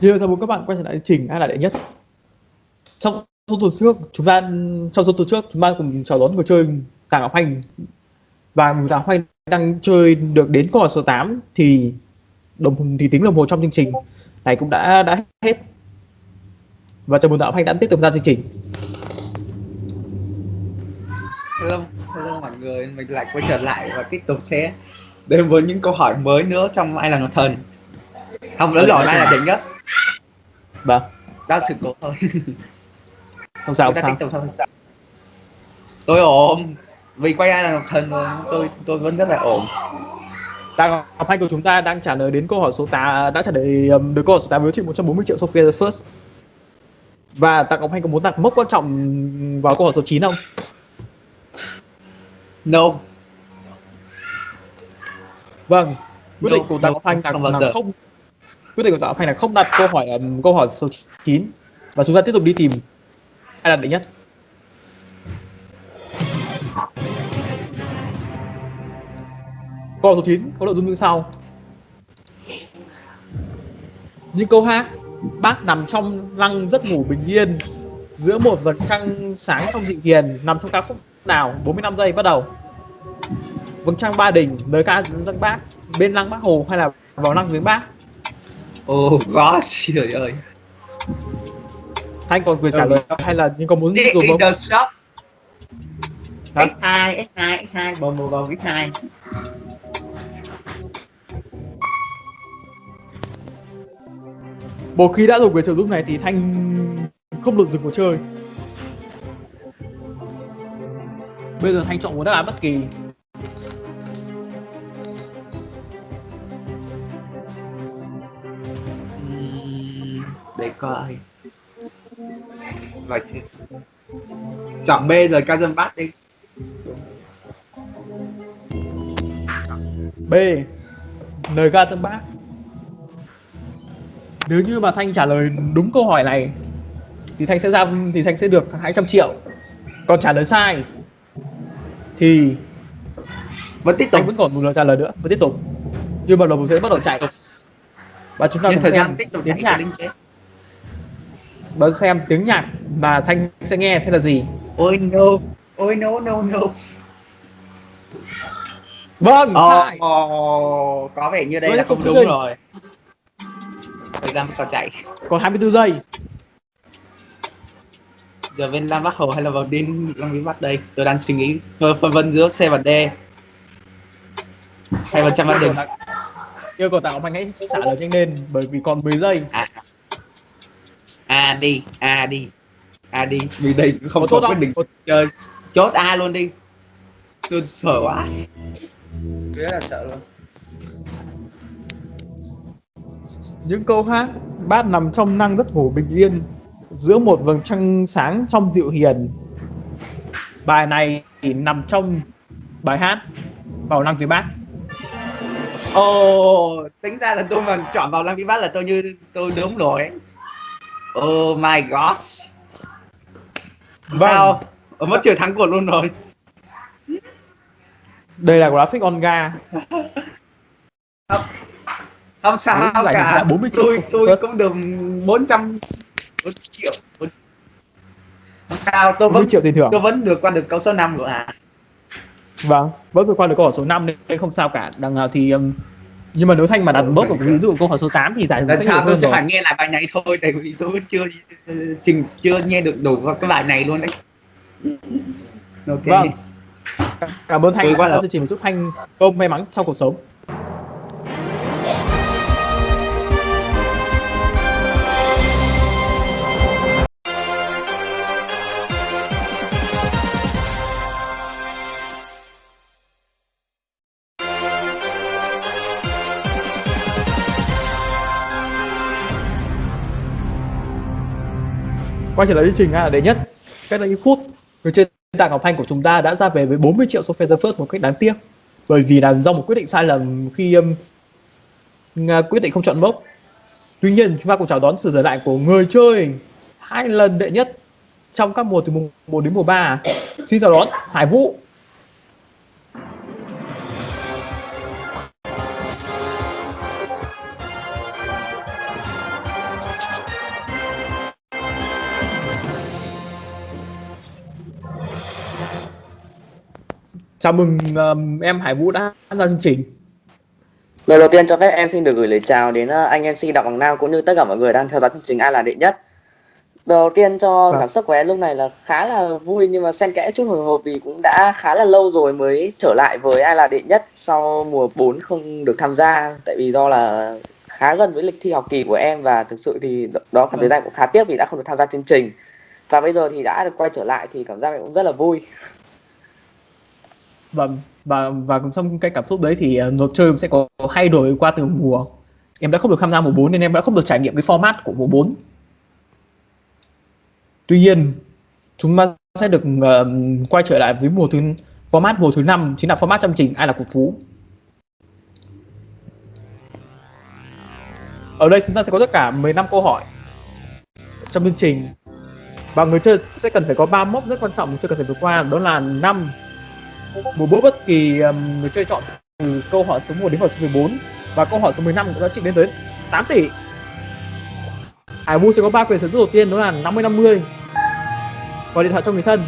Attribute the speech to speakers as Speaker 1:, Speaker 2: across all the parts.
Speaker 1: Như chào mừng các bạn quay trở lại trình ai là đệ nhất. Trong số tuần trước, chúng ta trong số tuần trước chúng ta cùng chào đón người chơi Tàng Ngọc Hành và Tàng Hành đang chơi được đến câu hỏi số 8 thì đồng thì tính đồng hồ trong chương trình này cũng đã đã hết. Và chào mừng Tàng Hành đã tiếp tục ra chương trình.
Speaker 2: Hello, hello mọi người, mình lại quay trở lại và tiếp tục sẽ đến với những câu hỏi mới nữa trong ai là ngọc thần không lớn lỗi ai là đỉnh nhất
Speaker 1: Vâng,
Speaker 2: đó sự cố thôi.
Speaker 1: Không sao không sao.
Speaker 2: tục thôi tôi ổn. Vì quay ai là ngọc thần tôi tôi vẫn rất là ổn.
Speaker 1: Tàng Ngọc Hành của chúng ta đang trả lời đến câu hỏi số 8 đã trả lời um, được câu hỏi số 8 với trị 140 triệu Sophia the First. Và Tàng Ngọc Hành có muốn đặt mốc quan trọng vào câu hỏi số 9 không?
Speaker 2: no.
Speaker 1: Vâng, quyết định của
Speaker 2: no,
Speaker 1: Ngọc Hành là,
Speaker 2: không bao
Speaker 1: là
Speaker 2: giờ.
Speaker 1: không quyết định của tạo Hành là không đặt câu hỏi um, câu hỏi số 9 và chúng ta tiếp tục đi tìm ai đặt đệ nhất. Câu số 9 có nội dung như sau. Những câu hát bác nằm trong lăng rất ngủ bình yên giữa một vật trăng sáng trong dị hiền nằm trong ca khúc nào 45 giây bắt đầu vầng trăng ba đình lời ca dân bác bên lăng bác hồ hay là vào lăng viếng bác
Speaker 2: oh gosh trời ơi.
Speaker 1: Thanh còn quyền trả
Speaker 2: Ừ.
Speaker 1: lời hay là nhưng có muốn
Speaker 2: Đi
Speaker 1: dùng
Speaker 2: in
Speaker 1: không?
Speaker 2: the shop.
Speaker 1: Hả?
Speaker 2: x2 x2 x2 bầu bầu bầu x2
Speaker 1: một khi đã dùng quyền trợ giúp này thì thanh không được dừng cuộc chơi. Bây giờ thanh chọn một đáp án bất kỳ
Speaker 2: để coi. Vậy chứ chọn B rồi ca dân bát đi.
Speaker 1: B. Lời ca tân bác nếu như mà thanh trả lời đúng câu hỏi này thì thanh sẽ ra thì thanh sẽ được 200 triệu. Còn trả lời sai thì
Speaker 2: vẫn tiếp tục.
Speaker 1: Anh vẫn còn một lời trả lời nữa và tiếp tục. Nhưng mà đồng hồ sẽ bắt đầu chạy. Và chúng ta cùng
Speaker 2: thời
Speaker 1: xem
Speaker 2: gian tiếp tục
Speaker 1: tiếng
Speaker 2: chạy
Speaker 1: nhạc và xem tiếng nhạc mà thanh sẽ nghe thế là gì.
Speaker 2: Ôi no. Ôi no no no.
Speaker 1: Vâng
Speaker 2: Ồ,
Speaker 1: sai.
Speaker 2: Ồ, có vẻ như đây
Speaker 1: Rồi,
Speaker 2: là không đúng
Speaker 1: chơi.
Speaker 2: rồi. Thời gian còn chạy.
Speaker 1: Còn 24 giây.
Speaker 2: Giờ bên Lam Bắc Hồ hay là vào đến Long Vĩ Bắc đây. Tôi đang suy nghĩ. Phân vân giữa C và D. Hay vào trăm văn đình
Speaker 1: yêu cầu tặng anh hãy trả lời nhanh lên bởi vì còn 10 giây.
Speaker 2: À A đi A đi A đi. Vì đây cũng không
Speaker 1: có
Speaker 2: quyết định chơi. chốt A luôn đi. Tôi sợ quá. Rất là sợ luôn.
Speaker 1: Những câu hát bát nằm trong năng rất ngủ bình yên giữa một vầng trăng sáng trong dịu hiền. Bài này thì nằm trong bài hát vào năng phía bác
Speaker 2: Ồ, tính ra là tôi mà chọn vào Lam Vĩ Bắc là tôi như tôi đúng rồi. Oh my gosh.
Speaker 1: Vâng.
Speaker 2: Sao? Ở mất chiều thắng cuộc luôn rồi.
Speaker 1: đây là graphic on ga
Speaker 2: Không sao
Speaker 1: Đúng, giải
Speaker 2: cả.
Speaker 1: là 40 triệu
Speaker 2: tôi tôi
Speaker 1: first.
Speaker 2: cũng được 400 4 triệu. Không sao, tôi
Speaker 1: 40
Speaker 2: vẫn
Speaker 1: triệu tiền thưởng
Speaker 2: tôi vẫn được qua được câu số 5 rồi à.
Speaker 1: vâng vẫn vượt qua được câu số 5 nên không sao cả đằng nào thì um, nhưng mà nếu thanh mà đặt bớt một ví dụ câu hỏi số 8 thì giải sẽ
Speaker 2: sau tôi sẽ phải nghe lại bài này thôi tại vì tôi chưa trình chưa nghe được đủ cái bài này luôn đấy. Ok.
Speaker 1: Vâng. cảm ơn thanh đã
Speaker 2: là-
Speaker 1: chương trình một chút thanh công may mắn trong cuộc sống quay trở lại chương trình là đệ nhất cách đây ít phút người chơi tạng ngọc thanh của chúng ta đã ra về với 40 triệu số Feather First một cách đáng tiếc. Bởi vì là do một quyết định sai lầm khi um, quyết định không chọn mốc tuy nhiên chúng ta cũng chào đón sự trở lại của người chơi hai lần đệ nhất trong các mùa từ mùa 1 đến mùa 3 xin chào đón Hải Vũ. Chào mừng um, em Hải Vũ đã tham gia chương trình.
Speaker 3: Lời đầu tiên cho phép em xin được gửi lời chào đến ờ, anh MC Đặng Bằng Nam cũng như tất cả mọi người đang theo dõi chương trình Ai là đệ nhất. Đầu tiên cho
Speaker 1: Vâng.
Speaker 3: cảm xúc của em lúc này là khá là vui nhưng mà xen kẽ chút hồi hộp vì cũng đã khá là lâu rồi mới trở lại với Ai là đệ nhất sau mùa 4 không được tham gia tại vì do là khá gần với lịch thi học kỳ của em và thực sự thì đó khoảng thời
Speaker 1: Vâng.
Speaker 3: gian cũng khá tiếc vì đã không được tham gia chương trình. Và bây giờ thì đã được quay trở lại thì cảm giác em cũng rất là vui.
Speaker 1: Vâng, và và trong cái cảm xúc đấy thì ờ, luật chơi sẽ có thay đổi qua từng mùa. Em đã không được tham gia mùa 4 nên em đã không được trải nghiệm cái format của mùa 4. Tuy nhiên, chúng ta sẽ được uh, quay trở lại với mùa thứ format mùa thứ 5 chính là format chương trình ai là cục phú Ở đây chúng ta sẽ có tất cả 15 câu hỏi trong chương trình và người chơi sẽ cần phải có ba mốc rất quan trọng người chơi cần phải vượt qua đó là năm một bước bất kỳ um, người chơi chọn từ câu hỏi số 1 đến hỏi số 14 và câu hỏi số 15 có giá trị lên tới 8 tỷ. Hải Vũ sẽ có ba quyền sở hữu đầu tiên đó là 50 50 gọi điện thoại cho người thân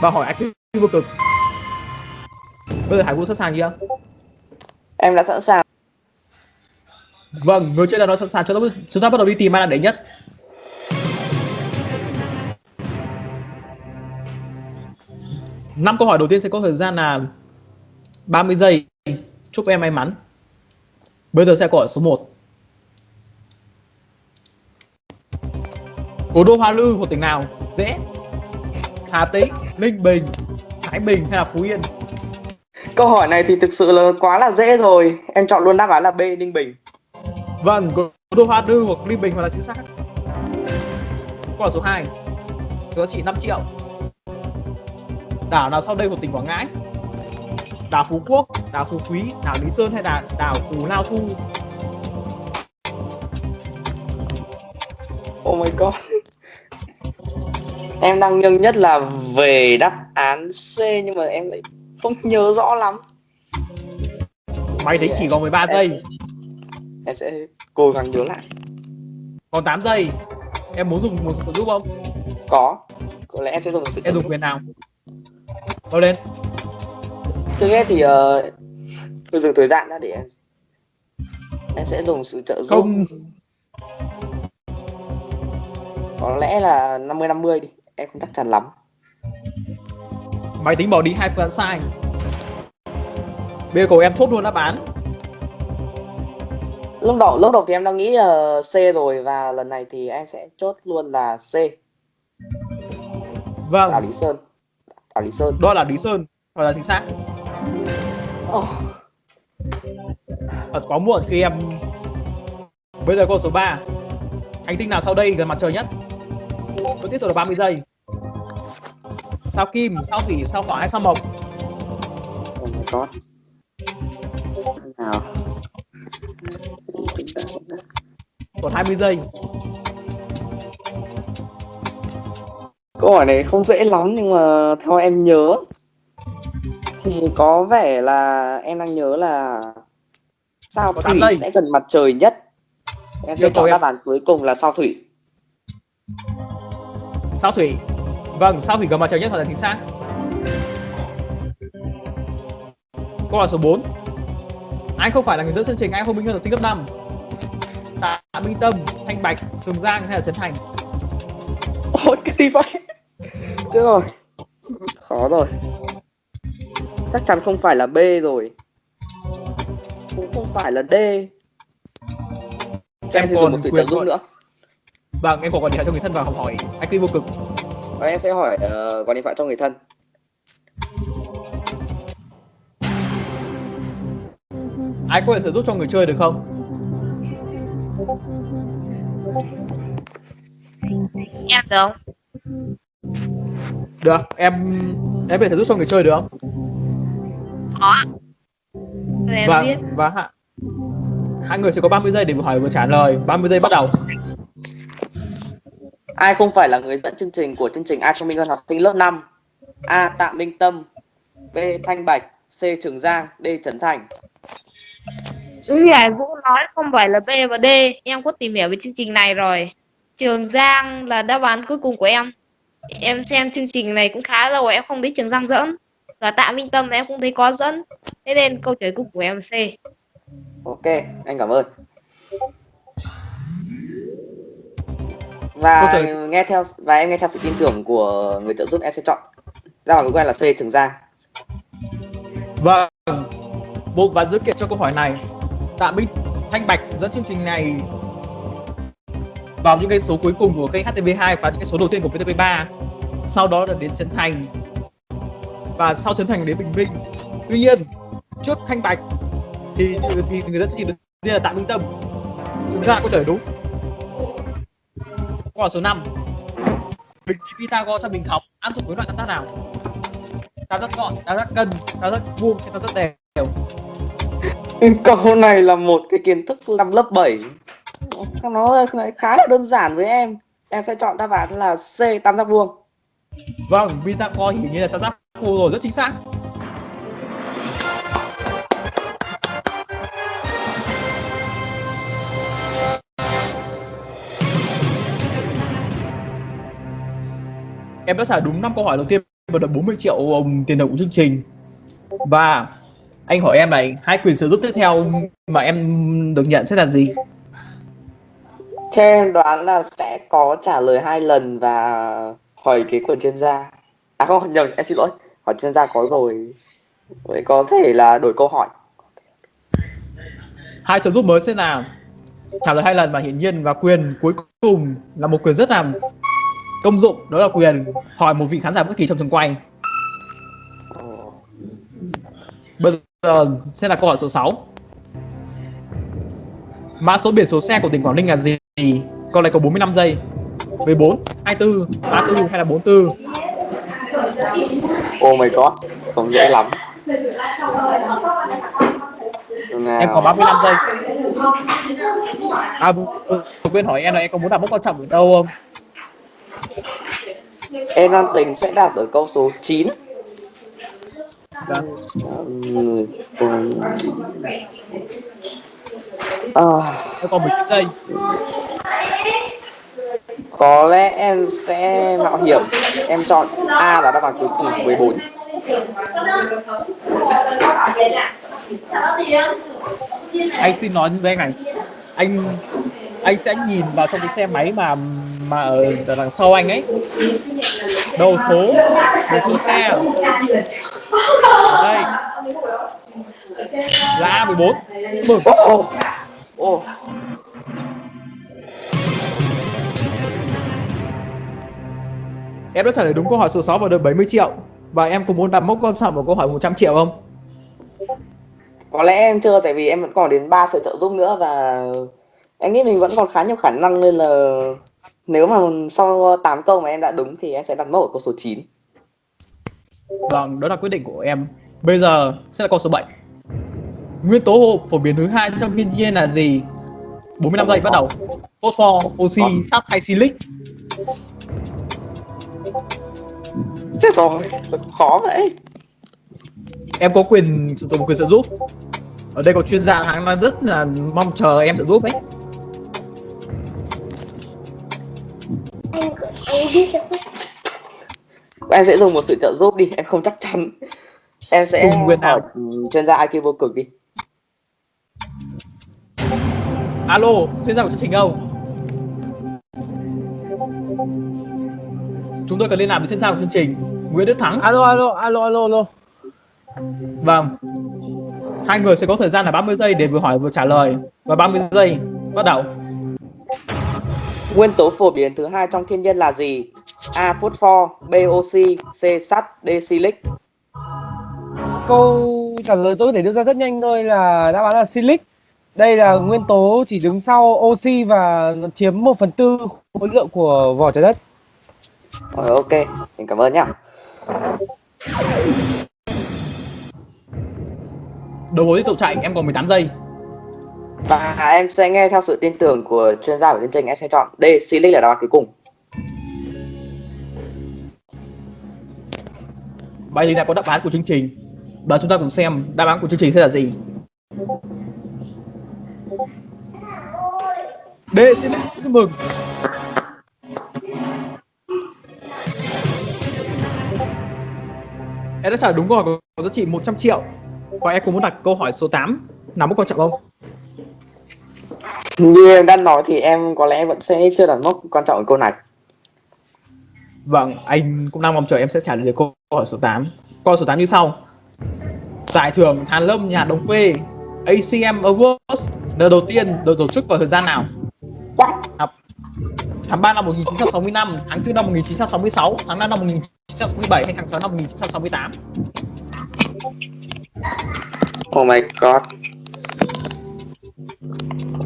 Speaker 1: và hỏi IQ vô cực. Bây giờ Hải Vũ sẵn sàng chưa?
Speaker 3: Em đã sẵn sàng.
Speaker 1: Vâng, người chơi nào đó sẵn sàng. Cho chúng ta bắt đầu đi tìm ai là đệ nhất năm câu hỏi đầu tiên sẽ có thời gian là 30 giây. Chúc em may mắn. Bây giờ sẽ câu hỏi số 1 cố đô Hoa Lư của tỉnh nào? Dễ. Hà Tĩnh Ninh Bình Thái Bình hay là Phú Yên?
Speaker 3: Câu hỏi này thì thực sự là quá là dễ rồi. Em chọn luôn đáp án là B Ninh Bình.
Speaker 1: vâng cố đô Hoa Lư hoặc Ninh Bình hoặc là chính xác câu hỏi số 2 giá trị 5 triệu đảo nào sau đây của tỉnh Quảng Ngãi đảo Phú Quốc đảo Phú Quý đảo Lý Sơn hay là đảo Cù Lao Thu
Speaker 3: Oh my god. em đang nghiêng nhất là về đáp án C nhưng mà em lại không nhớ rõ lắm.
Speaker 1: máy tính chỉ còn 13 giây
Speaker 3: Em sẽ cố gắng nhớ lại.
Speaker 1: còn 8 giây em muốn dùng một giúp không
Speaker 3: Có. Có lẽ em sẽ dùng sự
Speaker 1: em dùng quyền nào Đâu lên
Speaker 3: Trước hết thì uh, tôi dừng thời gian đã để em em sẽ dùng sự trợ giúp.
Speaker 1: không
Speaker 3: Có lẽ là 50 50 đi. Em không chắc chắn lắm.
Speaker 1: máy tính bỏ đi hai phương án sai bây giờ cầu em chốt luôn đáp án
Speaker 3: Lúc đầu lúc đầu thì em đang nghĩ là C rồi và lần này thì em sẽ chốt luôn là C.
Speaker 1: Vâng
Speaker 3: Lý Sơn. Đảo Lý Sơn.
Speaker 1: đó là Lý Sơn hoặc là chính xác
Speaker 3: Oh.
Speaker 1: thật quá muộn khi em bây giờ câu số 3 hành tinh nào sau đây gần mặt trời nhất vẫn tiếp tục là 30 giây sao kim sao thủy sao hỏa hay sao mộc
Speaker 3: Oh my god. Nào.
Speaker 1: còn 20 giây
Speaker 3: Câu hỏi này không dễ lắm nhưng mà theo em nhớ thì có vẻ là em đang nhớ là sao
Speaker 1: Có tám
Speaker 3: thủy
Speaker 1: giây.
Speaker 3: sẽ gần mặt trời nhất. Em sẽ
Speaker 1: Yêu cầu
Speaker 3: chọn
Speaker 1: em.
Speaker 3: đáp án cuối cùng là sao thủy.
Speaker 1: sao thủy vâng sao thủy gần mặt trời nhất hoặc là chính xác câu hỏi số 4 anh không phải là người dẫn chương trình anh không minh hơn là sinh cấp 5 Tạ Minh Tâm, Thanh Bạch, Sừng Giang hay là Trấn Thành
Speaker 3: Ôi cái gì vậy? Chết rồi. Khó rồi. Chắc chắn không phải là B rồi. Cũng không phải là D. Em,
Speaker 1: còn
Speaker 3: một sự trợ giúp nữa.
Speaker 1: Vâng, em có gọi điện thoại cho người thân và học hỏi anh kinh vô cực
Speaker 3: Và em sẽ hỏi uh, gọi điện thoại cho người thân.
Speaker 1: Ai có thể sử giúp cho người chơi được không?
Speaker 4: Em được không
Speaker 1: Được, em em có thể giúp cho người chơi được không?
Speaker 4: có. Rồi
Speaker 1: Và
Speaker 4: biết
Speaker 1: và hạ, hai người sẽ có 30 giây để vừa hỏi vừa trả lời. 30 giây bắt đầu.
Speaker 3: Ai không phải là người dẫn chương trình của chương trình Ai cho Minh Hơn học sinh lớp 5? A. Tạ Minh Tâm B. Thanh Bạch C. Trường Giang D. Trấn Thành
Speaker 4: Như Hải Vũ nói không phải là B và D Em có tìm hiểu về chương trình này rồi Trường Giang là đáp án cuối cùng của em. Em xem chương trình này cũng khá lâu Em không thấy Trường Giang dẫn và Tạ Minh Tâm em cũng thấy có dẫn thế nên câu trả lời của em là C.
Speaker 3: Ok anh cảm ơn. Và nghe theo và em nghe theo sự tin tưởng của người trợ giúp em sẽ chọn. Ra bằng cuối cùng là C Trường Giang.
Speaker 1: Vâng. Bộ và dữ kiện cho câu hỏi này. Tạ Minh Thanh Bạch dẫn chương trình này vào những cái số cuối cùng của kênh HTV2 và những cái số đầu tiên của VTV3. Sau đó là đến Trấn Thành. Và sau Trấn Thành đến Bình Minh. Tuy nhiên, trước Thanh Bạch thì thì, thì người dân sẽ trình được riêng là Tạ Minh Tâm. Chúng ta có trả lời đúng. Câu hỏi số 5. Bình trí Pythagore cho bình học áp dụng với loại tam giác nào? tam giác gọn tam giác cân tam giác vuông hay tam giác đều
Speaker 3: câu này là một cái kiến thức năm lớp 7 nó khá là đơn giản với em. Em sẽ chọn đáp án là C tam giác vuông.
Speaker 1: Vâng vì ta coi hiểu như là tam giác vuông rồi rất chính xác. Em đã trả đúng 5 câu hỏi đầu tiên và được 40 triệu um, tiền thưởng của chương trình. Và anh hỏi em này hai quyền sử dụng tiếp theo mà em được nhận sẽ là gì?
Speaker 3: Theo em đoán là sẽ có trả lời hai lần và hỏi cái quyền chuyên gia à không, nhầm, em xin lỗi. Hỏi chuyên gia có rồi. Vậy có thể là đổi câu hỏi.
Speaker 1: Hai trợ giúp mới sẽ là trả lời hai lần và hiển nhiên và quyền cuối cùng là một quyền rất là công dụng, đó là quyền hỏi một vị khán giả bất kỳ trong trường quay. Bây giờ sẽ là câu hỏi số 6 mã số biển số xe của tỉnh Quảng Ninh là gì? Câu này có 45 giây. 14 24 34 hay là 44
Speaker 3: oh my god không dễ lắm.
Speaker 1: Em có 35 giây. À ừ, quên hỏi em là em có muốn đặt mốc quan trọng ở đâu không?
Speaker 3: Em đang tính sẽ đạt ở câu số 9
Speaker 1: Vâng.
Speaker 3: Ừm. À,
Speaker 1: còn 19 giây.
Speaker 3: Có lẽ em sẽ mạo hiểm. Em chọn A là đáp án cuối cùng 14
Speaker 1: anh xin nói với anh này. Anh anh sẽ nhìn vào trong cái xe máy mà mà ở, đằng sau anh ấy. Đầu số đầu số xe. Ở đây. Là A14 mừng
Speaker 3: ô ô
Speaker 1: em đã trả lời đúng câu hỏi số 6 và được 70 triệu. Và em có muốn đặt mốc con trọng vào câu hỏi 100 triệu không?
Speaker 3: Có lẽ em chưa tại vì em vẫn còn đến 3 sự trợ giúp nữa và em nghĩ mình vẫn còn khá nhiều khả năng nên là nếu mà sau 8 câu mà em đã đúng thì em sẽ đặt mốc ở câu số 9
Speaker 1: vâng đó là quyết định của em. Bây giờ sẽ là câu số 7 nguyên tố phổ biến thứ hai trong thiên nhiên là gì? 45 giây bắt đầu. Phosphor oxy sắt hay silic?
Speaker 3: Chết rồi khó vậy.
Speaker 1: Em có quyền sử dụng quyền trợ giúp. Ở đây có chuyên gia hắn đang rất là mong chờ em trợ giúp ấy
Speaker 3: em sẽ dùng một sự trợ giúp đi em không chắc chắn. Em sẽ
Speaker 1: nào?
Speaker 3: hỏi chuyên gia IQ vô cực đi.
Speaker 1: Alo chuyên gia của chương trình không chúng tôi cần liên lạc với chuyên gia của chương trình Nguyễn Đức Thắng.
Speaker 5: Alo alo alo alo alo.
Speaker 1: Vâng. Hai người sẽ có thời gian là 30 giây để vừa hỏi vừa trả lời. Và 30 giây bắt đầu
Speaker 3: nguyên tố phổ biến thứ hai trong thiên nhiên là gì? A phosphor B oxy C sắt D silic.
Speaker 5: Câu trả lời tôi có thể đưa ra rất nhanh thôi là đáp án là silic. Đây là nguyên tố chỉ đứng sau oxy và nó chiếm 1 phần tư khối lượng của vỏ trái đất.
Speaker 3: Rồi, ok. Mình cảm ơn nhá.
Speaker 1: Đầu hối tiếp tục chạy em còn 18 giây
Speaker 3: và em sẽ nghe theo sự tin tưởng của chuyên gia của chương trình em sẽ chọn D. Silic là đáp án cuối cùng.
Speaker 1: Bây giờ là có đáp án của chương trình? Và chúng ta cùng xem đáp án của chương trình sẽ là gì. D Silic, xin mừng. Em đã trả đúng câu hỏi có giá trị 100 triệu. Và em cũng muốn đặt câu hỏi số 8 nào mức quan trọng không?
Speaker 3: Như em đã nói thì em có lẽ vẫn sẽ chưa đặt mốc quan trọng ở câu này.
Speaker 1: Vâng, anh cũng đang mong chờ em sẽ trả lời được câu hỏi số 8. Câu số 8 như sau. Giải thưởng Hàn Lâm nhà đồng quê ACM Awards lần đầu tiên được tổ chức vào thời gian nào?
Speaker 3: What?
Speaker 1: Tháng 3 năm 1965, tháng 4 năm 1966, tháng 5 năm 1967 hay tháng 6 năm 1968?
Speaker 3: Oh my god.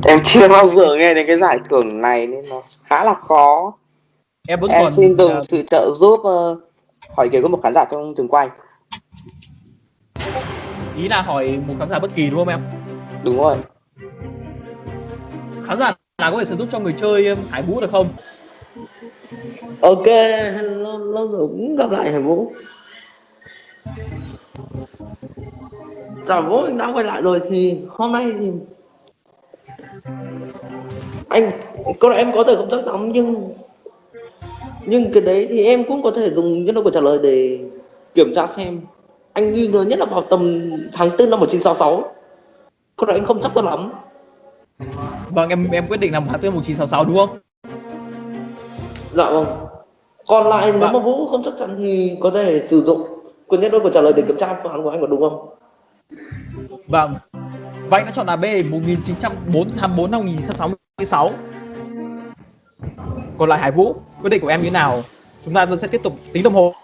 Speaker 3: Em chưa bao giờ nghe đến cái giải thưởng này nên nó khá là khó.
Speaker 1: Em vẫn
Speaker 3: Em
Speaker 1: còn
Speaker 3: xin dùng sự trợ giúp ờ, hỏi kế của một khán giả trong trường quay.
Speaker 1: ý là hỏi một khán giả bất kỳ đúng không em?
Speaker 3: Đúng rồi.
Speaker 1: Khán giả nào có thể sử dụng cho người chơi Hải Vũ được không?
Speaker 6: Ok, lâu, lâu rồi cũng gặp lại Hải Vũ Chào Vũ, đã quay lại rồi thì hôm nay thì Anh, này em có thể không chắc chắn nhưng Nhưng cái đấy thì em cũng có thể dùng nhân đôi của trả lời để kiểm tra xem Anh nghi ngờ nhất là vào tầm tháng 4 năm 1966 Câu này anh không chắc cho lắm
Speaker 1: Vâng, em em quyết định làm tháng 4 1966 đúng không?
Speaker 6: Dạ vâng Còn lại nếu
Speaker 1: Vâng.
Speaker 6: mà Vũ không chắc chắn thì có thể sử dụng quyền nhân đôi của trả lời để kiểm tra phương án của anh có đúng không?
Speaker 1: Vâng. Anh đã chọn là B 1904 tháng 4 năm 1966. Còn lại Hải Vũ, quyết định của em như thế nào? Chúng ta vẫn sẽ tiếp tục tính đồng hồ.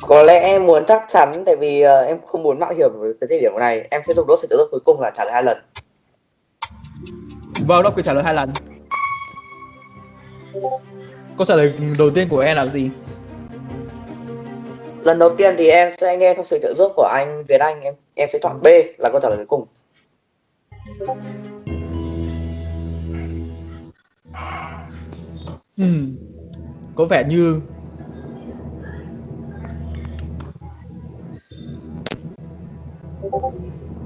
Speaker 3: Có lẽ em muốn chắc chắn tại vì ờ, em không muốn mạo hiểm với cái thời điểm này. Em sẽ dùng đốt sự trợ giúp cuối cùng là trả lời hai lần.
Speaker 1: Vâng, đó quyền trả lời hai lần. Câu trả lời đầu tiên của em là gì?
Speaker 3: Lần đầu tiên thì em sẽ nghe theo sự trợ giúp của anh Việt Anh em em sẽ chọn B là câu trả lời cuối cùng.
Speaker 1: Ừm, có vẻ như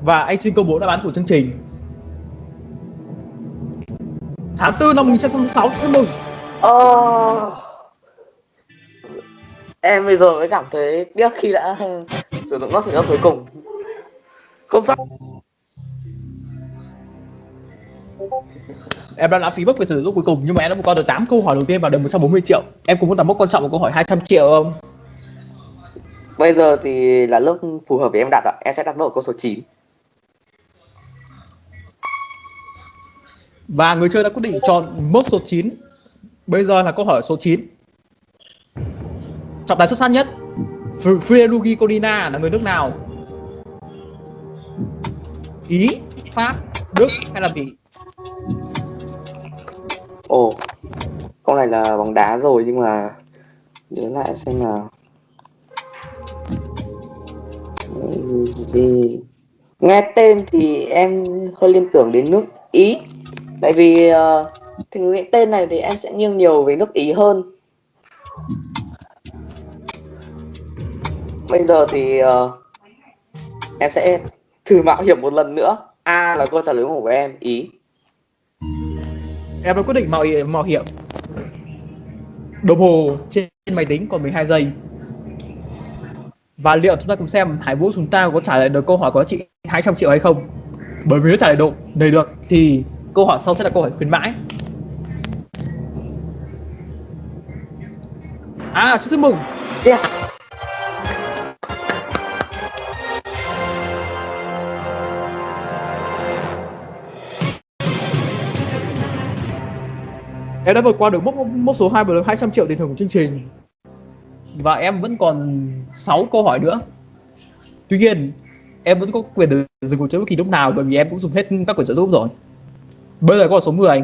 Speaker 1: Và anh xin công bố đáp án của chương trình Tháng 4 năm 1966, chúc mừng
Speaker 3: Ờ... Em bây giờ mới cảm thấy tiếc khi đã sử dụng sự trợ giúp cuối cùng.
Speaker 6: Không sao
Speaker 1: Em đã lãng phí mất quyền sử dụng cuối cùng Nhưng mà em đã vượt qua được 8 câu hỏi đầu tiên vào được 140 triệu Em cũng muốn đặt mốc quan trọng của câu hỏi 200 triệu không?
Speaker 3: Bây giờ thì là lúc phù hợp để em đặt ạ. Em sẽ đặt vào câu số 9.
Speaker 1: Và người chơi đã quyết định chọn mốc số 9 Bây giờ là câu hỏi số 9 Trọng tài xuất sắc nhất Frilugi Colina là người nước nào? Ý, Pháp, Đức hay là Bỉ?
Speaker 3: Ồ, câu này là bóng đá rồi nhưng mà nhớ lại xem nào. Gì? Nghe tên thì em hơi liên tưởng đến nước Ý. Tại vì uh, thì nghĩ tên này thì em sẽ nghiêng nhiều về nước Ý hơn. Bây giờ thì uh, em sẽ thử mạo hiểm một lần nữa. A là câu trả lời của em, Ý.
Speaker 1: Em đã quyết định mạo hiểm, mạo hiểm Đồng hồ trên máy tính còn 12 giây Và liệu chúng ta cùng xem Hải Vũ chúng ta có trả lời được câu hỏi có trị 200 triệu hay không Bởi vì nếu trả lời độ đầy được thì câu hỏi sau sẽ là câu hỏi khuyến mãi À, chúc mừng
Speaker 3: Yeah.
Speaker 1: Em đã vượt qua được mốc mốc số 2 và 200 triệu tiền thưởng của chương trình. Và em vẫn còn 6 câu hỏi nữa. Tuy nhiên, em vẫn có quyền được dừng cuộc chơi bất kỳ lúc nào bởi vì em cũng dùng hết các quyền trợ giúp rồi. Bây giờ câu hỏi số 10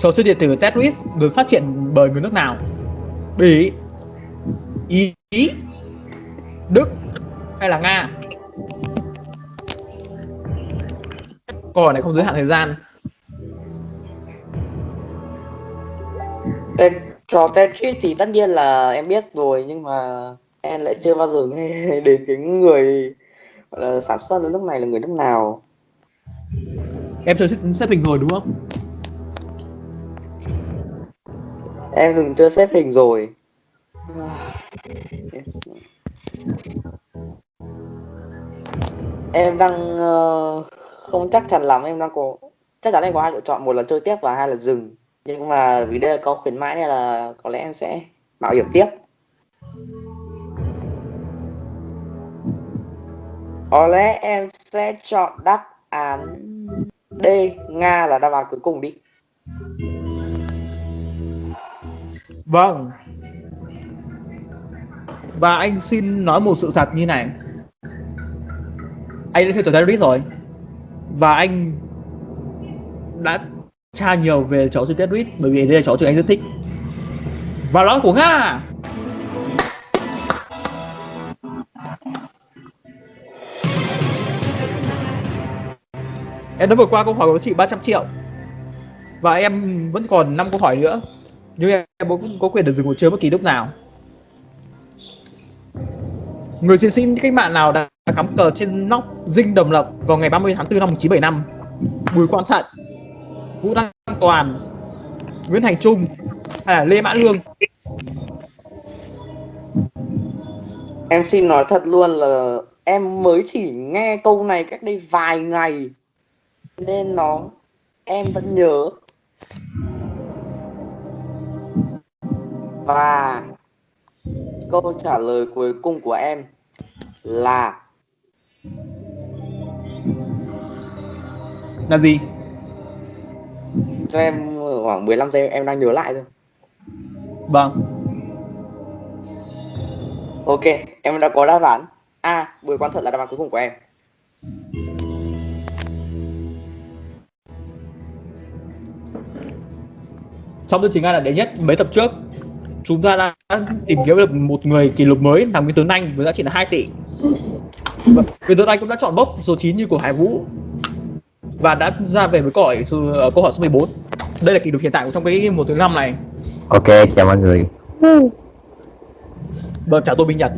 Speaker 1: Trò chơi điện tử Tetris được phát triển bởi người nước nào? Bỉ, Ý, Đức hay là Nga? Câu hỏi này không giới hạn thời gian.
Speaker 3: Tên trò Tetris thì tất nhiên là em biết rồi nhưng mà em lại chưa bao giờ nghe đến cái người là sản xuất ở nước này là người nước nào.
Speaker 1: Em chơi xếp, hình rồi đúng không?
Speaker 3: Em từng chưa xếp hình rồi. em đang ờ, không chắc chắn lắm em đang có chắc chắn em có hai lựa chọn một là chơi tiếp và hai là dừng nhưng mà vì đây là có khuyến mãi nên là có lẽ em sẽ bảo hiểm tiếp có lẽ em sẽ chọn đáp án D, Nga là đáp án cuối cùng đi
Speaker 1: Vâng. Và anh xin nói một sự thật như này. Anh đã theo tổ terrorist rồi. Và anh đã tra nhiều về chó chơi Tetris, bởi vì đây là chó chơi anh rất thích. Và nó của Nga. Em đã vượt qua câu hỏi của chị 300 triệu. Và em vẫn còn 5 câu hỏi nữa nhưng em cũng có quyền được dừng cuộc chơi bất kỳ lúc nào người chiến sĩ cách mạng nào đã cắm cờ trên nóc dinh đồng lập vào ngày 30 tháng 4 năm 1975 Bùi Quang Thận Vũ Đăng Toàn Nguyễn Thành Trung hay là Lê Mã Lương?
Speaker 3: Em xin nói thật luôn là em mới chỉ nghe câu này cách đây vài ngày nên nó em vẫn nhớ. Và câu trả lời cuối cùng của em là
Speaker 1: là gì
Speaker 3: cho em khoảng 15 giây em đang nhớ lại thôi.
Speaker 1: vâng
Speaker 3: Ok, em đã có đáp án. A, Bùi Quang Thuận là đáp án cuối cùng của em.
Speaker 1: trong chương trình Anh là đệ nhất mấy tập trước chúng ta đã tìm kiếm được một người kỷ lục mới là Nguyễn Tuấn Anh với giá trị là 2 tỷ Nguyễn Tuấn Anh cũng đã chọn bốc số 9 như của Hải Vũ và đã ra về với câu hỏi số, ở câu hỏi số 14 đây là kỷ lục hiện tại của trong cái một thứ năm này
Speaker 7: Ok, chào mọi người.
Speaker 1: vâng chào tôi Minh Nhật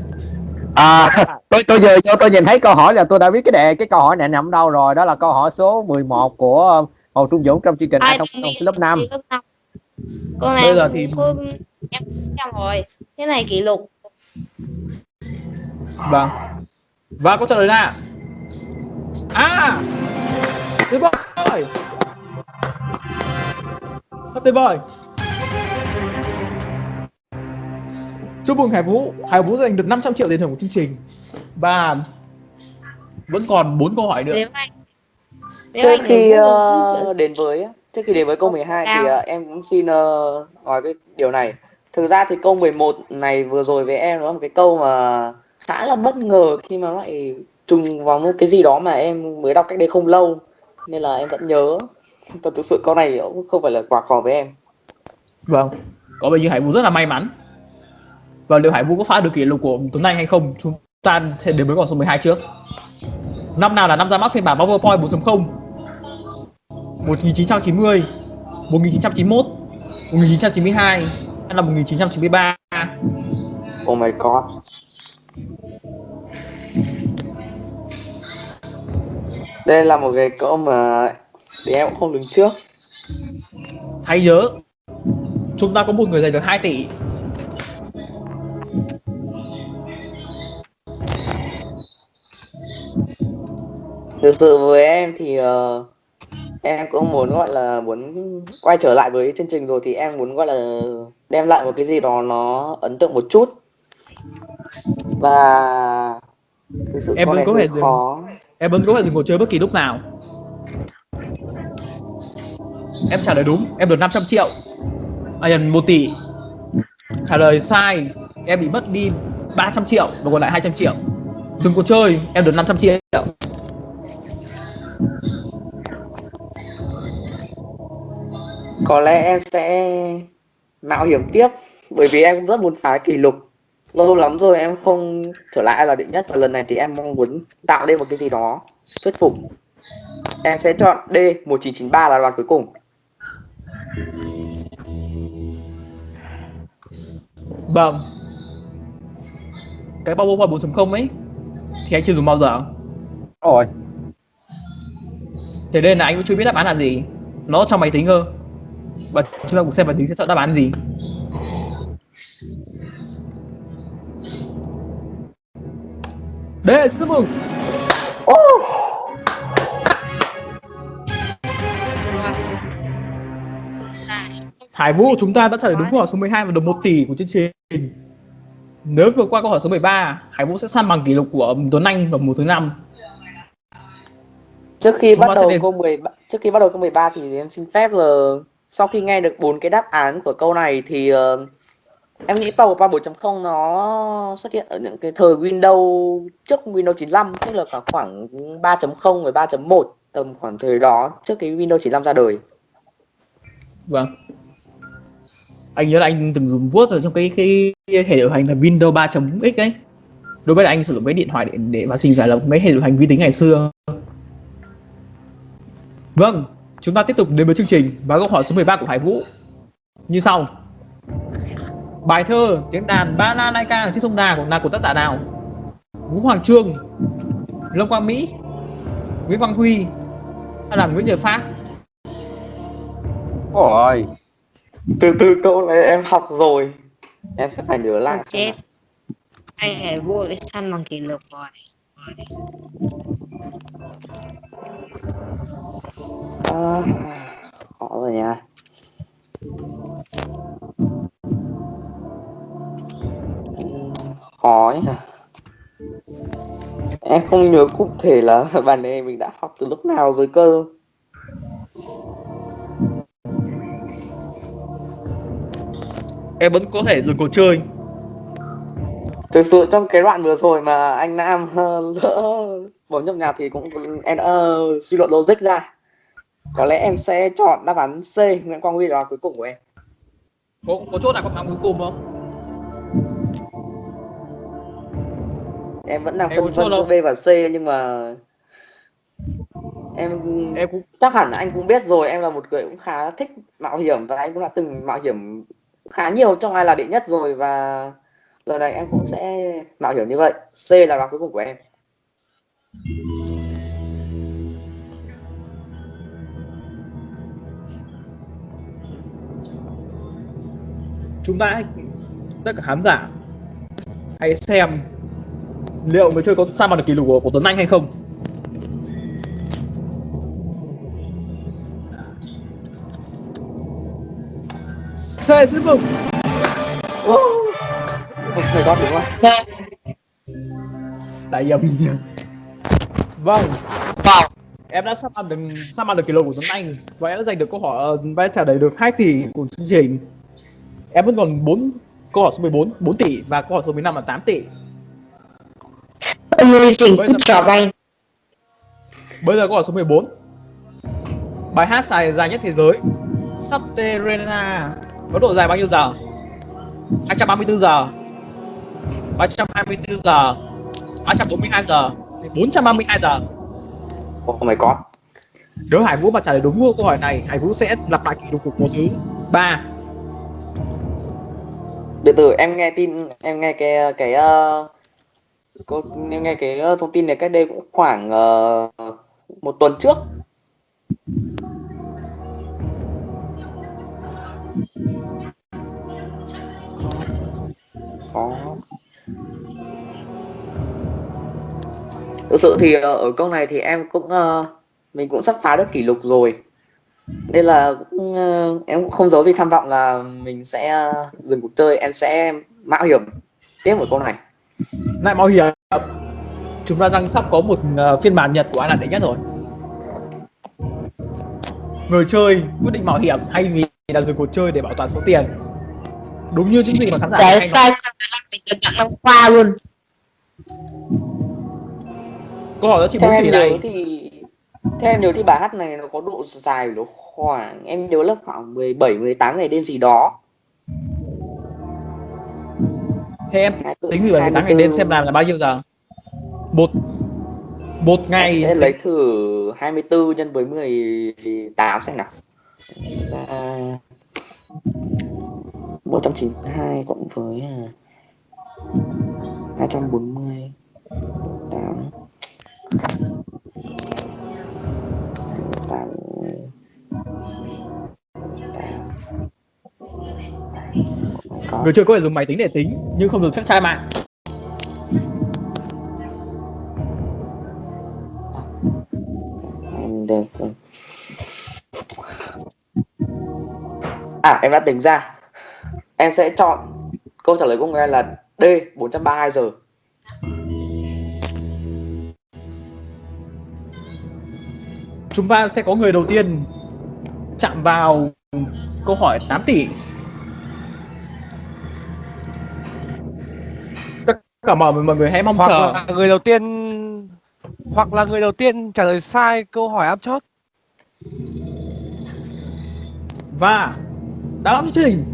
Speaker 7: À, tôi tôi vừa cho tôi nhìn thấy câu hỏi là tôi đã biết cái đề cái câu hỏi này nằm đâu rồi, đó là câu hỏi số 11 của Hồ Trung Dũng trong chương trình
Speaker 4: Ai
Speaker 7: Ai trong lớp 5.
Speaker 4: thì lớp năm. Câu này
Speaker 1: Bây giờ
Speaker 4: em
Speaker 1: thì-
Speaker 4: cũng em rồi. Cái này kỷ lục.
Speaker 1: vâng và câu trả lời là à tuyệt vời rất tuyệt vời chúc mừng Hải Vũ. Hải Vũ giành được 500 triệu tiền thưởng của chương trình. Và vẫn còn 4 câu hỏi nữa.
Speaker 3: Trước khi ờ, đến với trước khi đến với câu 12 thì ờ, em cũng xin ờ, nói cái điều này. Thực ra thì câu 11 này vừa rồi với em nó là một cái câu mà khá là bất ngờ khi mà lại trùng vào một cái gì đó mà em mới đọc cách đây không lâu nên là em vẫn nhớ. Thật thực sự câu này cũng không phải là quá khó với em.
Speaker 1: Vâng, có vẻ như Hải Vũ rất là may mắn. Và liệu Hải Vũ có phá được kỷ lục của Tuấn Anh hay không? Chúng ta sẽ đến với câu số 12 trước. Năm nào là năm ra mắt phiên bản PowerPoint 4.0? 1990, 1991, 1992 hay là 1993?
Speaker 3: Oh my god. Đây là một cái câu mà thì em cũng không đứng trước.
Speaker 1: Hãy nhớ, chúng ta có một người giành được 2 tỷ.
Speaker 3: Thực sự với em thì ờ, em cũng muốn gọi là muốn quay trở lại với chương trình rồi thì em muốn gọi là đem lại một cái gì đó nó ấn tượng một chút. Và thực sự
Speaker 1: Em vẫn có thể dừng. Em vẫn có thể ngồi chơi bất kỳ lúc nào. Em trả lời đúng, em được 500 triệu. À nhầm 1 tỷ. Trả lời sai, em bị mất đi 300 triệu và còn lại 200 triệu. Dừng cuộc chơi, em được 500 triệu.
Speaker 3: Có lẽ em sẽ mạo hiểm tiếp bởi vì em cũng rất muốn phá kỷ lục. Lâu lắm rồi em không trở lại là đệ nhất và lần này thì em mong muốn tạo nên một cái gì đó thuyết phục. Em sẽ chọn D 1993 là đoạn cuối cùng.
Speaker 1: Vâng. Cái PowerPoint 4.0 ấy thì anh chưa dùng bao giờ.
Speaker 7: Rồi,
Speaker 1: Thế nên là anh cũng chưa biết đáp án là gì. Nó trong máy tính cơ. Và chúng ta cùng xem máy tính sẽ chọn đáp án gì. Đấy, xin chúc mừng. Hải Vũ chúng ta đã trả lời đúng câu hỏi số 12 và được 1 tỷ của chương trình. Nếu vượt qua câu hỏi số 13, Hải Vũ sẽ san bằng kỷ lục của Tuấn Anh vào mùa thứ năm.
Speaker 3: Trước khi
Speaker 1: Chúng
Speaker 3: bắt đầu
Speaker 1: đến-
Speaker 3: câu 13 trước khi bắt đầu câu 13 thì em xin phép là sau khi nghe được bốn cái đáp án của câu này thì ờ, em nghĩ Power 4.0 nó xuất hiện ở những cái thời Windows trước Windows 95 tức là cả khoảng 3.0 và 3.1 tầm khoảng thời đó trước cái Windows 95 ra đời.
Speaker 1: Vâng. Anh nhớ là anh từng dùng vuốt ở trong cái cái hệ điều hành là Windows 3.x ấy. Đối với là anh sử dụng cái điện thoại để để mà trình giải là mấy hệ điều hành vi tính ngày xưa. Vâng, chúng ta tiếp tục đến với chương trình và câu hỏi số 13 của Hải Vũ. Như sau. Bài thơ tiếng đàn Ba La Lai Ca trên sông Đà của là của tác giả nào? Vũ Hoàng Trương, Lâm Quang Mỹ, Nguyễn Quang Huy hay là Nguyễn Nhật Phát?
Speaker 7: ôi
Speaker 3: Từ từ câu này em học rồi. Em sẽ phải nhớ lại.
Speaker 4: chết anh Hải Vũ cái săn bằng kỷ lục rồi
Speaker 3: À, khó rồi nha. Khó nhỉ. Em không nhớ cụ thể là bài này mình đã học từ lúc nào rồi cơ.
Speaker 1: Em vẫn có thể dừng cuộc chơi
Speaker 3: Thực sự trong cái đoạn vừa rồi mà anh Nam lỡ bấm nhầm nhạc thì cũng em đã suy luận logic ra. Có lẽ em sẽ chọn đáp án C, Nguyễn Quang Huy là cuối cùng của em.
Speaker 1: có có chỗ nào có đáp cuối cùng không
Speaker 3: Em vẫn đang
Speaker 1: Em
Speaker 3: phân vân giữa
Speaker 1: đâu.
Speaker 3: B và C nhưng mà em
Speaker 1: em cũng
Speaker 3: chắc hẳn là anh cũng biết rồi em là một người cũng khá thích mạo hiểm và anh cũng đã từng mạo hiểm khá nhiều trong ai là đệ nhất rồi và lần này em cũng sẽ mạo hiểm như vậy C là đáp án cuối cùng của em
Speaker 1: chúng ta tất cả khán giả hãy xem liệu người chơi có san bằng được kỷ lục của, của Tuấn Anh hay không? C xin mừng
Speaker 3: oh my god đúng rồi
Speaker 1: đại nhầm vâng.
Speaker 4: Wow.
Speaker 1: em đã sắp ăn được sắp ăn được kỷ lục của Tuấn Anh? Và em đã giành được câu hỏi ờ, và trả lời được 2 tỷ của chương trình. Em vẫn còn 4 câu hỏi số 14 4 tỷ và câu hỏi số 15 là 8 tỷ
Speaker 4: Amazing,
Speaker 1: giờ-
Speaker 4: job anh.
Speaker 1: Bây giờ câu hỏi số 14 Bài hát dài dài nhất thế giới. Subterranea Có độ dài bao nhiêu giờ? 234 giờ. 324 giờ. 342 giờ. 432 giờ.
Speaker 3: Oh my god
Speaker 1: Nếu Hải Vũ mà trả lời đúng câu hỏi này Hải Vũ sẽ lặp lại kỷ lục của mùa thứ 3
Speaker 3: từ từ em nghe tin em nghe cái cái uh, cô nghe cái ờ, thông tin này cách đây cũng khoảng uh, một tuần trước. Có. Thực sự thì ờ, ở câu này thì em cũng uh, mình cũng sắp phá được kỷ lục rồi. Nên là cũng, uh, em cũng không giấu gì tham vọng là mình sẽ uh, dừng cuộc chơi em sẽ mạo hiểm tiếp một câu này.
Speaker 1: Lại mạo hiểm. Chúng ta đang sắp có một ờ, phiên bản nhật của ai là đệ nhất rồi. Người chơi quyết định mạo hiểm hay vì là dừng cuộc chơi để bảo toàn số tiền. Đúng như những gì mà khán giả
Speaker 4: Trái
Speaker 1: hay nói.
Speaker 4: mình tặng năm khoa luôn.
Speaker 1: Câu hỏi đó
Speaker 3: theo
Speaker 1: 4
Speaker 3: em
Speaker 1: tỷ này.
Speaker 3: thì theo em nhớ thì bài hát này nó có độ dài nó khoảng em nhớ là khoảng 17 18 ngày đêm gì đó
Speaker 1: Thế em tính 17 18 ngày
Speaker 3: 24.
Speaker 1: đêm xem làm là bao nhiêu giờ? Một một
Speaker 3: Em
Speaker 1: ngày
Speaker 3: sẽ lấy thử 24 nhân với 18 xem nào ra 192 cộng với à, 240 8 8
Speaker 1: Người chơi có thể dùng máy tính để tính nhưng không được phép tra mạng.
Speaker 3: Được. À em đã tính ra. Em sẽ chọn câu trả lời của người là D 432 giờ.
Speaker 1: Chúng ta sẽ có người đầu tiên chạm vào câu hỏi 8 tỷ cả mọi mọi người hãy mong
Speaker 5: hoặc
Speaker 1: chờ.
Speaker 5: là người đầu tiên hoặc là người đầu tiên trả lời sai câu hỏi áp chót
Speaker 1: và đáp án chương trình.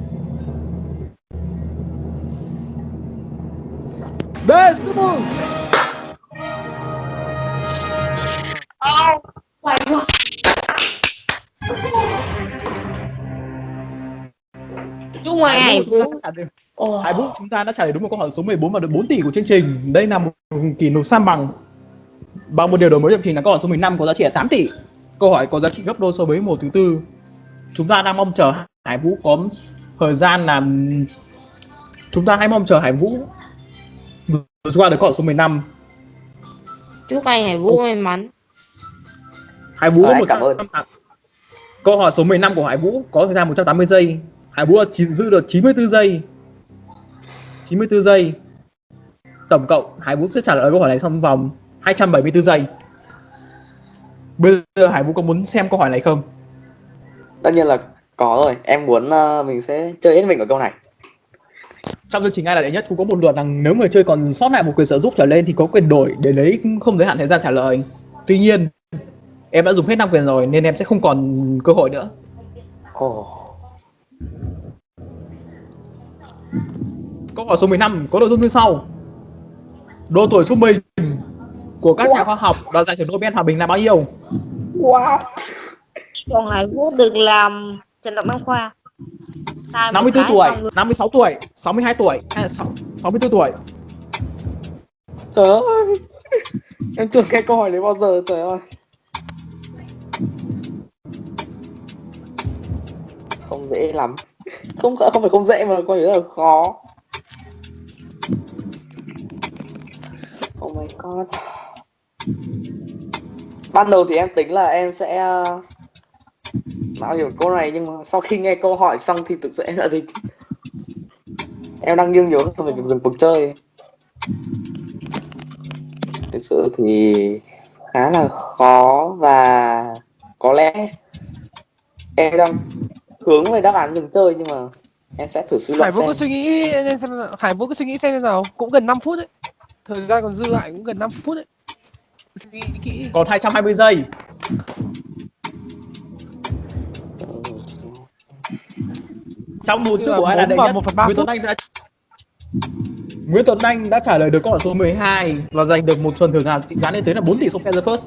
Speaker 1: Đây, xin chúc mừng
Speaker 4: chúc mừng hải vũ
Speaker 1: Hải Vũ chúng ta đã trả lời đúng một câu hỏi số 14 và được 4 tỷ của chương trình. Đây là một kỷ lục san bằng bằng một điều đổi mới chương trình là câu hỏi số 15 có giá trị là 8 tỷ. Câu hỏi có giá trị gấp đôi so với một thứ tư. Chúng ta đang mong chờ Hải Vũ có thời gian làm chúng ta hãy mong chờ Hải Vũ vượt qua được câu hỏi số 15.
Speaker 4: chúc anh hải vũ may mắn
Speaker 1: Hải Vũ có
Speaker 3: anh
Speaker 1: 100
Speaker 3: cảm ơn.
Speaker 1: Câu hỏi số 15 của Hải Vũ có thời gian 180 giây. Hải Vũ giữ được 94 giây. 94 giây. Tổng cộng Hải Vũ sẽ trả lời câu hỏi này trong vòng 274 giây. Bây giờ Hải Vũ có muốn xem câu hỏi này không?
Speaker 3: tất nhiên là có rồi em muốn ờ, mình sẽ chơi hết mình ở câu này
Speaker 1: Trong chương trình ai là đệ nhất cũng có một luật rằng nếu người chơi còn sót lại một quyền trợ giúp trở lên thì có quyền đổi để lấy không giới hạn thời gian trả lời. Tuy nhiên, em đã dùng hết 5 quyền rồi nên em sẽ không còn cơ hội nữa.
Speaker 3: ồ
Speaker 1: Câu hỏi số 15 có nội dung như sau. Độ tuổi trung bình của các nhà khoa học đoạt giải thưởng Nobel hòa bình là bao nhiêu?
Speaker 3: wow
Speaker 4: còn hải vũ được làm trần động đăng khoa Sai một
Speaker 1: 54
Speaker 4: cái
Speaker 1: tuổi,
Speaker 4: rồi.
Speaker 1: 56 tuổi, 62 tuổi hay là 6, 64 tuổi?
Speaker 3: trời ơi em chưa nghe câu hỏi đấy bao giờ trời ơi không dễ lắm không không phải không dễ mà coi như là khó god ban đầu thì em tính là em sẽ uh, mạo hiểm câu này nhưng mà sau khi nghe câu hỏi xong thì thực sự em đã tính em đang nghiêng nhớ về việc dừng cuộc chơi. Thực sự thì khá là khó và có lẽ em đang hướng về đáp án dừng chơi nhưng mà em sẽ thử suy
Speaker 5: Hải
Speaker 3: luận
Speaker 5: Vũ
Speaker 3: xem.
Speaker 5: cứ suy nghĩ xem. Hải Vũ cứ suy nghĩ xem nào. Cũng gần 5 phút đấy thời gian còn dư lại cũng gần 5 phút đấy suy nghĩ kỹ
Speaker 1: Còn 220 giây. Trong một chữ của ai là đệ nhất, Nguyễn Tuấn. Anh đã Nguyễn Tuấn Anh đã trả lời được câu hỏi số 12 và giành được một phần thưởng hạt trị giá lên tới là 4 tỷ sông Feather First.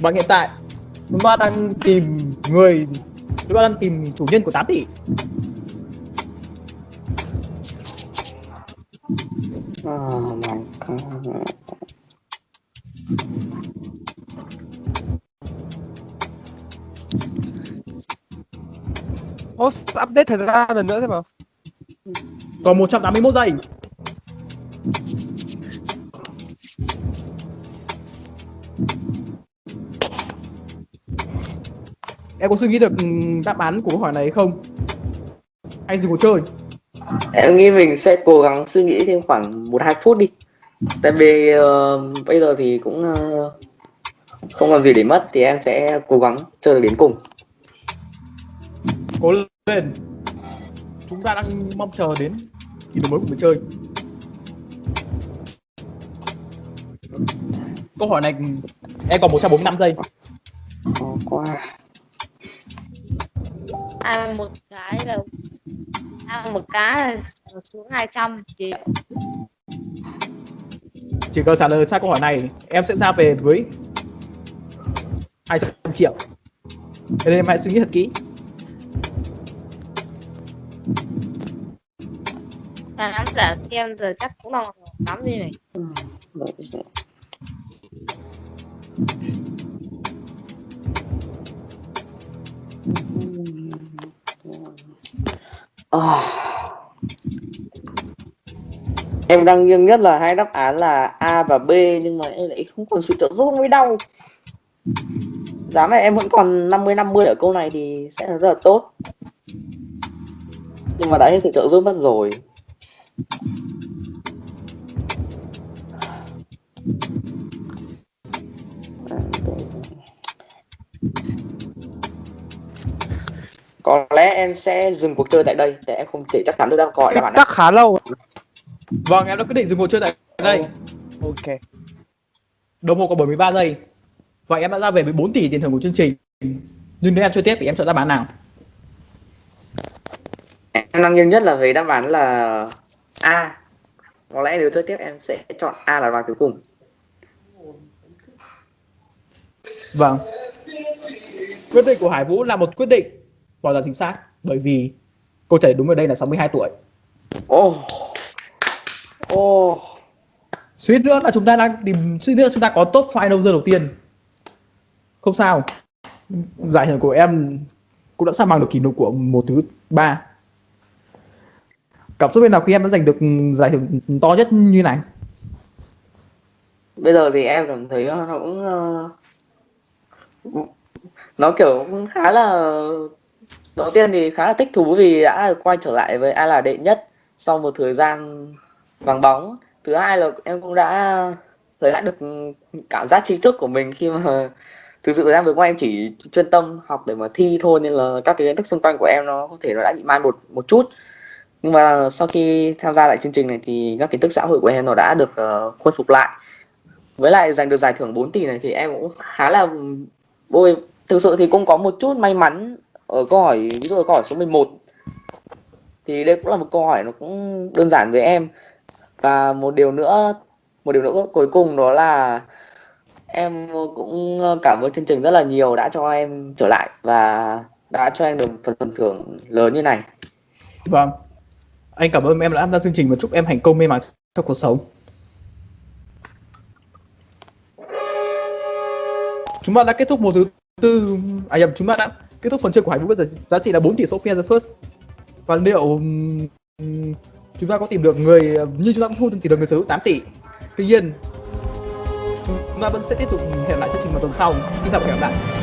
Speaker 1: Và hiện tại chúng ta đang tìm người chúng ta đang tìm chủ nhân của 8 tỷ.
Speaker 3: Oh my god
Speaker 5: Ô, update thời gian lần nữa thế mà.
Speaker 1: Còn 181 giây. Em có suy nghĩ được ừ, đáp án của câu hỏi này không? Hay dừng cuộc chơi?
Speaker 3: Em nghĩ mình sẽ cố gắng suy nghĩ thêm khoảng một hai phút đi tại vì ờ, bây giờ thì cũng ờ, không còn gì để mất thì em sẽ cố gắng chơi được đến cùng
Speaker 1: Cố lên. Chúng ta đang mong chờ đến kỳ đổi mới của người chơi. Câu hỏi này em còn 145 giây.
Speaker 3: khó quá
Speaker 4: ăn một cái là ăn một là xuống 200 triệu
Speaker 1: Chỉ cần trả lời sai câu hỏi này, em sẽ ra về với 200 triệu. Nên em hãy suy nghĩ thật kỹ.
Speaker 4: khán giả xem giờ chắc cũng đang lắm đi này
Speaker 3: À. Em đang nghiêng nhất là hai đáp án là A và B, nhưng mà em lại không còn sự trợ giúp mới đau. giá này em vẫn còn 50 50 ở câu này thì sẽ là rất là tốt nhưng mà đã hết sự trợ giúp mất rồi có lẽ em sẽ dừng cuộc chơi tại đây để em không thể chắc chắn được đáp đáp án này.
Speaker 5: Chắc khá lâu.
Speaker 1: Vâng, em đã quyết định dừng cuộc chơi tại đây.
Speaker 5: Ok.
Speaker 1: Đồng hồ còn 73 giây. Vậy em đã ra về với 4 tỷ tiền thưởng của chương trình. Nhưng nếu em chơi tiếp thì em chọn đáp án nào?
Speaker 3: em đang nghiêng nhất là về đáp án là A có lẽ nếu chơi tiếp em sẽ chọn A là đáp án cuối cùng
Speaker 1: Vâng. Quyết định của Hải Vũ là một quyết định hoàn toàn chính xác bởi vì câu trả lời đúng ở đây là 62 tuổi.
Speaker 3: ô ô
Speaker 1: Suýt nữa là chúng ta đang tìm suýt nữa chúng ta có top final giờ đầu tiên. Không sao. Giải thưởng của em cũng đã sang bằng được kỷ lục của một thứ ba. Cảm xúc bên nào khi em đã giành được giải thưởng to nhất như này?
Speaker 3: bây giờ thì em cảm thấy nó cũng ờ, nó kiểu khá là đầu tiên thì khá là thích thú vì đã quay trở lại với ai là đệ nhất sau một thời gian vắng bóng. Thứ hai là em cũng đã lấy lại được cảm giác trí thức của mình khi mà thực sự thời gian vừa qua em chỉ chuyên tâm học để mà thi thôi nên là các cái kiến thức xung quanh của em nó có thể nó đã bị mai một một chút. Nhưng mà sau khi tham gia lại chương trình này thì các kiến thức xã hội của em nó đã được ờ, uh, khôi phục lại. Với lại giành được giải thưởng 4 tỷ này thì em cũng khá là vui thực sự thì cũng có một chút may mắn ở câu hỏi, ví dụ câu hỏi số 11 thì đây cũng là một câu hỏi nó cũng đơn giản với em và một điều nữa, một điều nữa cuối cùng đó là em cũng ờ, cảm ơn chương trình rất là nhiều đã cho em trở lại và đã cho em được phần phần thưởng lớn như này
Speaker 1: Vâng. Anh cảm ơn em đã tham gia chương trình và chúc em thành công may mắn trong cuộc sống. Chúng ta đã kết thúc một thứ tư à nhầm, chúng ta đã kết thúc phần chơi của Hải Vũ bây giờ giá trị là 4 tỷ Sophia the First. Và liệu chúng ta có tìm được người, như chúng ta cũng thu tìm được người sở hữu 8 tỷ. Tuy nhiên, chúng ta vẫn sẽ tiếp tục hẹn lại chương trình vào tuần sau. Xin chào và hẹn gặp lại.